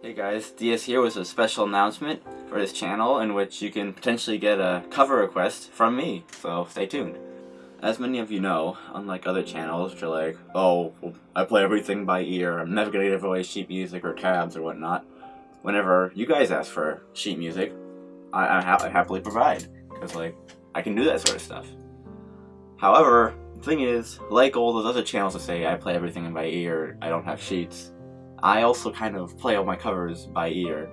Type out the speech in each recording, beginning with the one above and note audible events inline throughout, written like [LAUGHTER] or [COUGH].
Hey guys, DS here with a special announcement for this channel in which you can potentially get a cover request from me, so stay tuned. As many of you know, unlike other channels which are like, oh, I play everything by ear, I'm never gonna give away sheet music or tabs or whatnot, whenever you guys ask for sheet music, I, I, ha I happily provide, because like, I can do that sort of stuff. However, the thing is, like all those other channels that say I play everything by ear, I don't have sheets, I also kind of play all my covers by ear,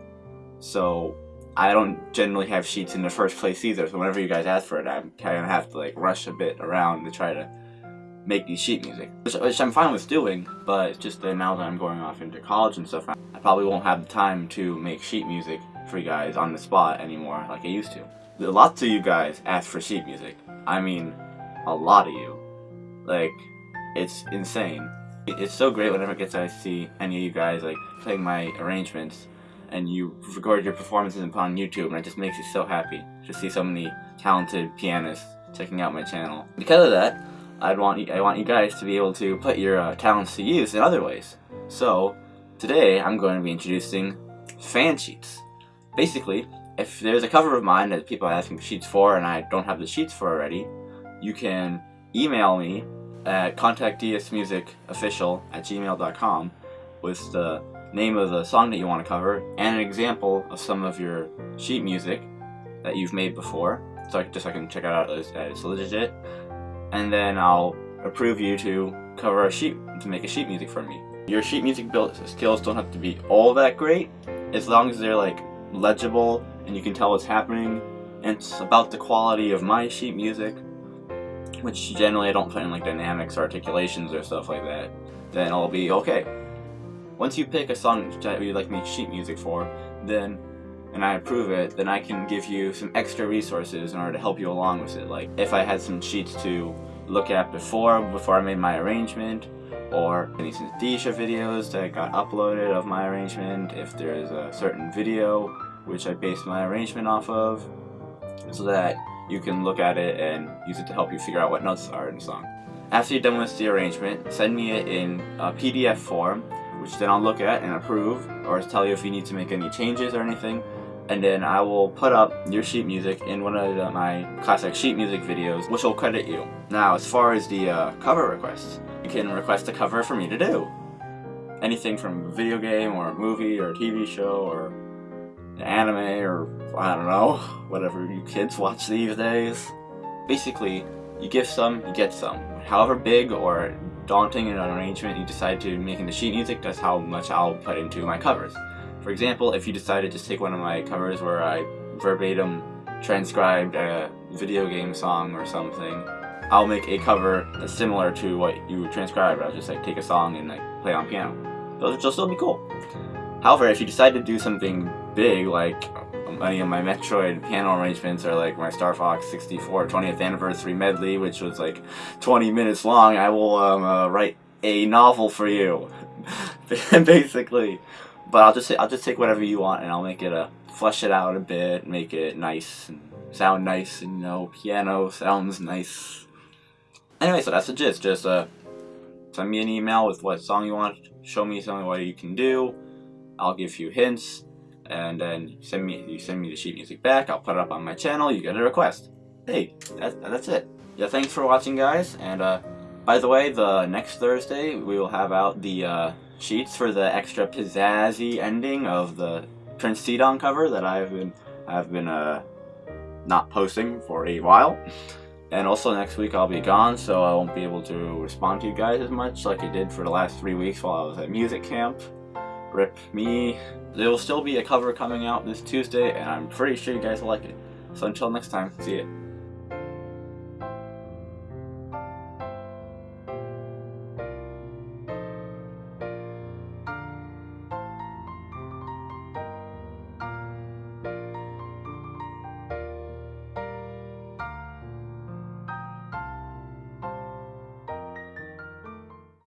so I don't generally have sheets in the first place either, so whenever you guys ask for it, I kind of have to like rush a bit around to try to make these sheet music, which, which I'm fine with doing, but it's just that now that I'm going off into college and stuff, I probably won't have the time to make sheet music for you guys on the spot anymore like I used to. Lots of you guys ask for sheet music. I mean, a lot of you. Like, it's insane. It's so great whenever it gets to see any of you guys like playing my arrangements and you record your performances upon YouTube and it just makes me so happy to see so many talented pianists checking out my channel. Because of that, I'd want I want you guys to be able to put your uh, talents to use in other ways. So, today I'm going to be introducing fan sheets. Basically, if there's a cover of mine that people are asking for sheets for and I don't have the sheets for already, you can email me at contactdsmusicofficial at gmail.com with the name of the song that you want to cover and an example of some of your sheet music that you've made before. So I, just so I can check out as, as legit. And then I'll approve you to cover a sheet to make a sheet music for me. Your sheet music build skills don't have to be all that great as long as they're like legible and you can tell what's happening and it's about the quality of my sheet music which generally I don't put in like dynamics or articulations or stuff like that, then I'll be okay. Once you pick a song that you'd like me to sheet music for, then and I approve it, then I can give you some extra resources in order to help you along with it. Like if I had some sheets to look at before, before I made my arrangement, or any Synthesia videos that got uploaded of my arrangement, if there's a certain video which I based my arrangement off of, so that you can look at it and use it to help you figure out what notes are in the song. After you're done with the arrangement, send me it in a PDF form, which then I'll look at and approve, or tell you if you need to make any changes or anything, and then I will put up your sheet music in one of the, my classic sheet music videos, which will credit you. Now, as far as the uh, cover requests, you can request a cover for me to do. Anything from a video game, or a movie, or a TV show, or anime, or I don't know, whatever you kids watch these days. Basically, you give some, you get some. However big or daunting an arrangement you decide to make into sheet music, that's how much I'll put into my covers. For example, if you decided to take one of my covers where I verbatim transcribed a video game song or something, I'll make a cover that's similar to what you transcribed. I'll just like take a song and like play on piano. Those will still be cool. However, if you decide to do something big, like any of my Metroid piano arrangements are like my Star Fox 64 20th anniversary medley, which was like 20 minutes long. I will um, uh, write a novel for you, [LAUGHS] basically. But I'll just say, I'll just take whatever you want and I'll make it a flesh it out a bit, make it nice and sound nice, and you know, piano sounds nice. Anyway, so that's the gist. Just uh, send me an email with what song you want. Show me something what you can do. I'll give you hints and then send me you send me the sheet music back I'll put it up on my channel you get a request. Hey that, that's it. Yeah thanks for watching guys and uh, by the way the next Thursday we will have out the uh, sheets for the extra pizzazzy ending of the Prince Sidon cover that I've been I've been uh, not posting for a while. And also next week I'll be gone so I won't be able to respond to you guys as much like I did for the last three weeks while I was at music camp. Rip me there will still be a cover coming out this Tuesday, and I'm pretty sure you guys will like it. So until next time, see ya.